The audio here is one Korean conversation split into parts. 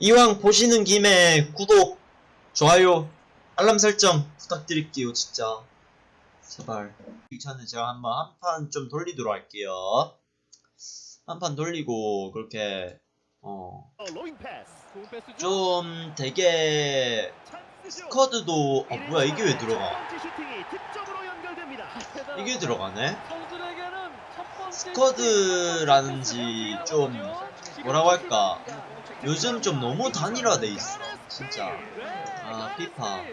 이왕 보시는 김에 구독, 좋아요, 알람 설정 부탁드릴게요, 진짜. 제발. 이 전에 제가 한번 한 판 좀 돌리도록 할게요. 한 판 돌리고, 그렇게, 어, 좀 되게, 스쿼드도, 아, 뭐야, 이게 왜 들어가? 이게 들어가네? 스쿼드라는지 좀, 뭐라고 할까. 요즘 좀 너무 단일화돼 있어, 진짜. 아, 피파.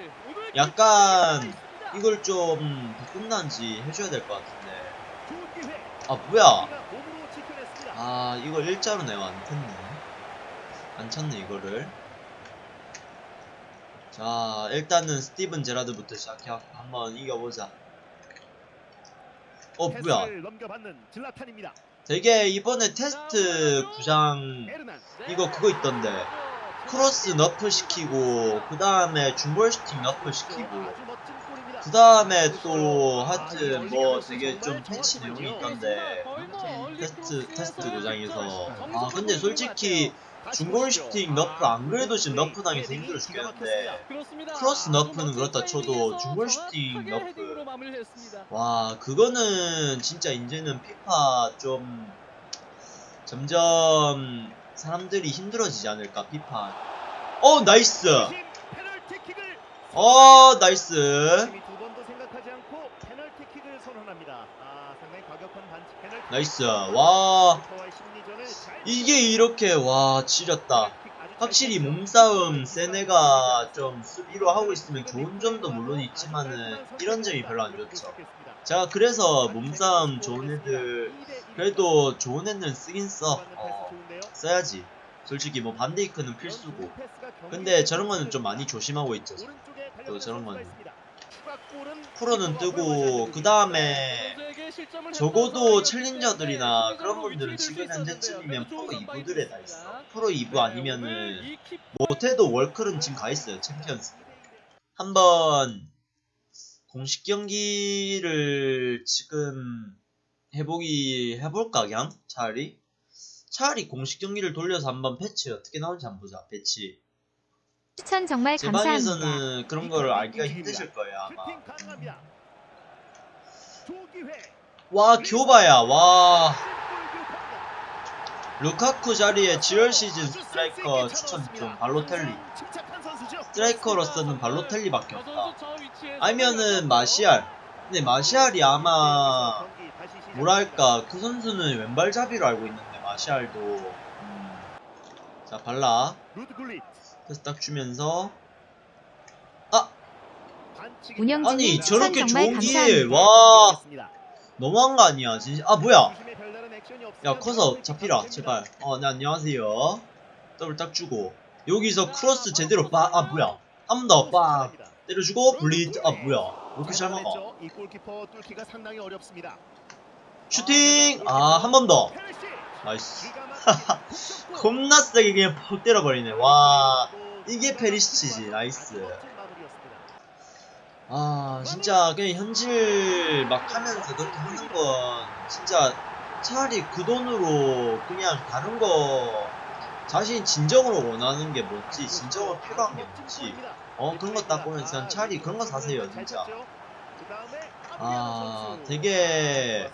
약간, 이걸 좀 바꾼다는지 해줘야 될 것 같은데. 아, 뭐야. 아, 이걸 일자로 내가 안 쳤네. 안 쳤네, 이거를. 자, 일단은 스티븐 제라드부터 시작해 한번 이겨보자. 어, 뭐야. 되게 이번에 테스트 구장 이거 그거 있던데. 크로스 nerf 시키고, 그 다음에 중볼 슈팅 nerf 시키고, 그 다음에 또 하여튼 뭐 되게 좀 패치 내용이 있던데. 테스트, 테스트 구장에서. 아, 근데 솔직히 중골 슈팅 nerf 안 그래도 지금 nerf 당해서 힘들어 죽겠는데. 크로스 nerf는 그렇다 쳐도 중골 슈팅 nerf. 와 그거는 진짜 이제는 피파 좀 점점 사람들이 힘들어지지 않을까 피파. 어 nice! 어 nice! nice. 와 이게 이렇게 와 지렸다. 확실히 몸싸움 센 애가 좀 수비로 하고 있으면 좋은 점도 물론 있지만은 이런 점이 별로 안 좋죠. 제가 그래서 몸싸움 좋은 애들 그래도 좋은 애는 쓰긴 써. 어, 써야지. 솔직히 뭐 반데이크는 필수고. 근데 저런 거는 좀 많이 조심하고 있죠 또 저런 거는 프로는 뜨고 그 다음에 적어도 챌린저들이나 그런 분들은 지금 현재쯤이면 프로 2부들에 다 있어 프로 2부 아니면은 못해도 월클은 지금 가 있어요 챔피언스. 한번 공식 경기를 지금 해보기 해볼까 그냥? 차라리? 차라리 공식 경기를 돌려서 한번 패치 어떻게 나오는지 한번 보자 패치 추천 정말 제 감사합니다. 방에서는 그런 거를 알기가 힘드실 거예요 아마. 와 교바야 와. 루카쿠 자리에 지열 시즌 스트라이커 추천 좀 발로텔리. 스트라이커로서는 발로텔리밖에 없다. 아니면은 마시알. 근데 마시알이 아마 뭐랄까 그 선수는 왼발잡이로 알고 있는데 마시알도. 음. 자 발라. 그래서 딱 주면서. 운영진님 아니 저렇게 정말 좋은 기회에 감사합니다. 와! 너무한 거 아니야. 진짜. 아 뭐야? 야 커서 잡히라. 제발. 어네 안녕하세요. 더블 딱 주고. 여기서 크로스 제대로 빠아 뭐야? 한 번더 빠. 때려주고 블리드 아 뭐야? 왜 이렇게 잘 막아? 어렵습니다. 슈팅! 아 한 번더 nice. 겁나 세게 그냥 퍽 때려버리네. 와 이게 페리시치지. nice. 아 진짜 그냥 현질 막 하면서 그렇게 하는 건 진짜 차라리 그 돈으로 그냥 다른 거 자신 진정으로 원하는 게 뭐지? 진정으로 필요한 게 뭐지? 어 그런 거 딱 보면 그냥 차라리 그런 거 사세요 진짜. 아 되게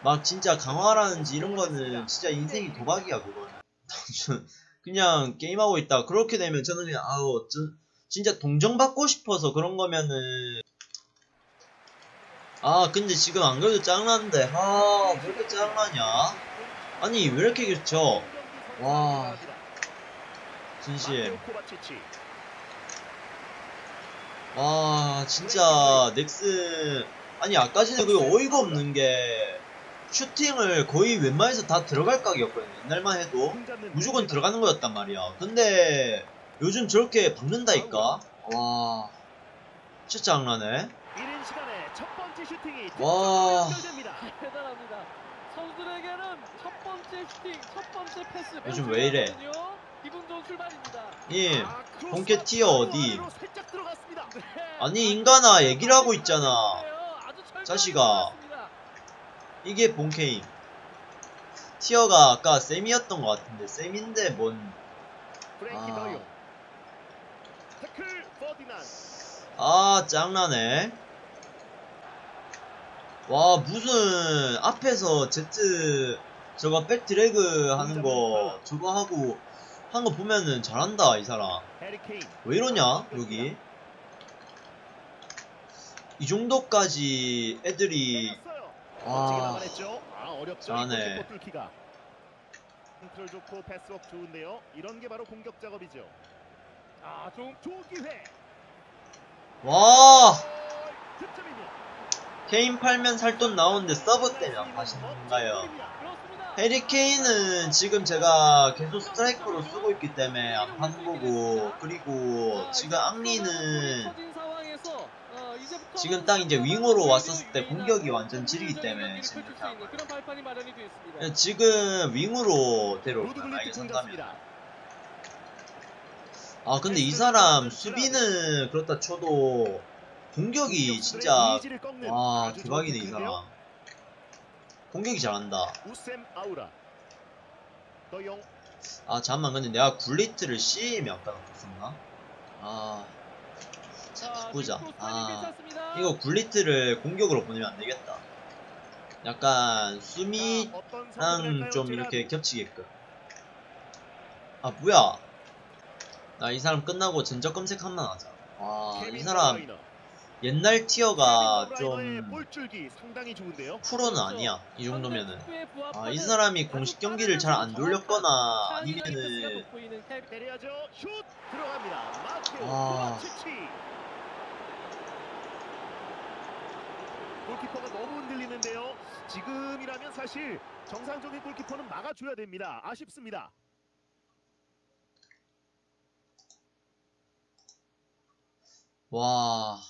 막 진짜 강화라는지 이런 거는 진짜 인생이 도박이야 그거는. 그냥 게임하고 있다. 그렇게 되면 저는 그냥 아우 저, 진짜 동정받고 싶어서 그런 거면은. 아 근데 지금 안 그래도 짜증나는데. 아왜 이렇게 짜증나냐? 아니 왜 이렇게 그렇죠 와. 진심. 와 진짜 넥슨 아니 아까 전에 그 어이가 없는 게 슈팅을 거의 웬만해서 다 들어갈 각이었거든요. 옛날만 해도 무조건 들어가는 거였단 말이야. 근데 요즘 저렇게 박는다니까. 와. 진짜 장난해. 와. 요즘 왜 이래? 기분 좋은 출발입니다. 님 본캐 티어 어디? 네. 아니 인간아 얘기를 하고 있잖아. 철저하게 자식아. 이게 본캐임. 티어가 아까 쌤이었던 것 같은데 쌤인데 뭔. 아. 아 짱나네. 와 무슨 앞에서 제트 저거 백드래그 하는 거 저거 하고 한 거 보면은 잘한다 이 사람. 왜 이러냐 여기? 이 정도까지 애들이. 멋지게 막아냈죠. 아 어렵죠. 잘하네. 이곳 뚫기가. 컨트롤 좋고 패스업 좋은데요. 이런 게 바로 공격 작업이죠. 아, 좀 좋은 기회. 와. 케인 팔면 살돈 나오는데 서브 때문에 안 파시는 건가요 그렇습니다. 해리 케인은 지금 제가 계속 스트라이커로 쓰고 있기 때문에 안 파는 거고 그리고 지금 앙리는 지금 딱 이제 윙어로 왔었을 때 공격이 완전 지리기 때문에 지금 이렇게 하는 거예요. 있습니다. 지금 윙으로 데려올 거야 만약에 공 산다면. 아 근데 이 사람 수비는 그렇다 쳐도 공격이 진짜 와 대박이네 이. 사람 공격이 잘한다. 아 잠만 근데 내가 굴리트를 C에 아까 넣었었나? 아 자, 바꾸자. 아 이거 굴리트를 공격으로 보내면 안 되겠다. 약간 수미랑 좀? 이렇게 겹치게끔. 아 뭐야? 나 이 사람 끝나고 전적 검색 한번 하자. 와이 케빈 사람. 옛날 티어가 좀. 프로는 아니야 이 정도면은. 아 이 사람이 공식 경기를 잘 안 돌렸거나 아니면은 아. 코바치치. 골키퍼가 너무 흔들리는데요. 지금이라면 사실 정상적인 골키퍼는 막아줘야 됩니다. 아쉽습니다. 와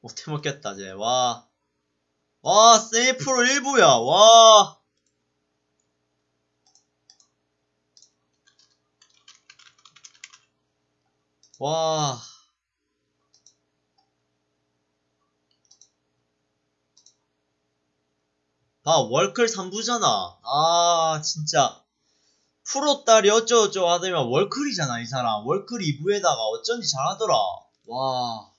못해 먹겠다 쟤 와 와 세이프로 1부야 와 와. 아, 월클 3부잖아. 아, 진짜. 프로 딸이 어쩌고저쩌고 하더니만 월클이잖아, 이 사람. 월클 2부에다가 어쩐지 잘하더라. 와.